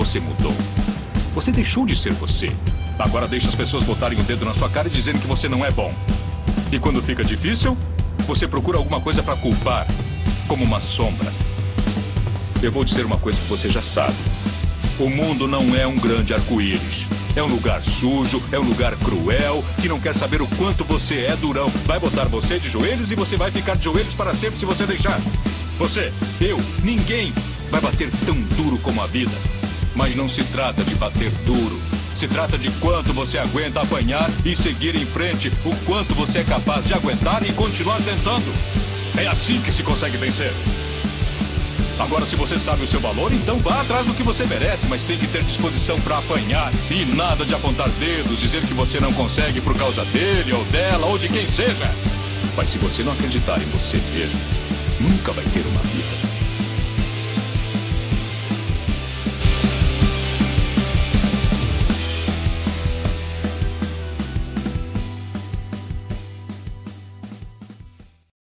Você mudou. Você deixou de ser você. Agora deixa as pessoas botarem o dedo na sua cara e dizendo que você não é bom. E quando fica difícil, você procura alguma coisa para culpar, como uma sombra. Eu vou dizer uma coisa que você já sabe. O mundo não é um grande arco-íris. É um lugar sujo, é um lugar cruel, que não quer saber o quanto você é durão. Vai botar você de joelhos e você vai ficar de joelhos para sempre se você deixar. Você, eu, ninguém vai bater tão duro como a vida. Mas não se trata de bater duro. Se trata de quanto você aguenta apanhar e seguir em frente, o quanto você é capaz de aguentar e continuar tentando. É assim que se consegue vencer. Agora, se você sabe o seu valor, então vá atrás do que você merece, mas tem que ter disposição para apanhar. E nada de apontar dedos, dizer que você não consegue por causa dele ou dela ou de quem seja. Mas se você não acreditar em você mesmo, nunca vai ter uma vida.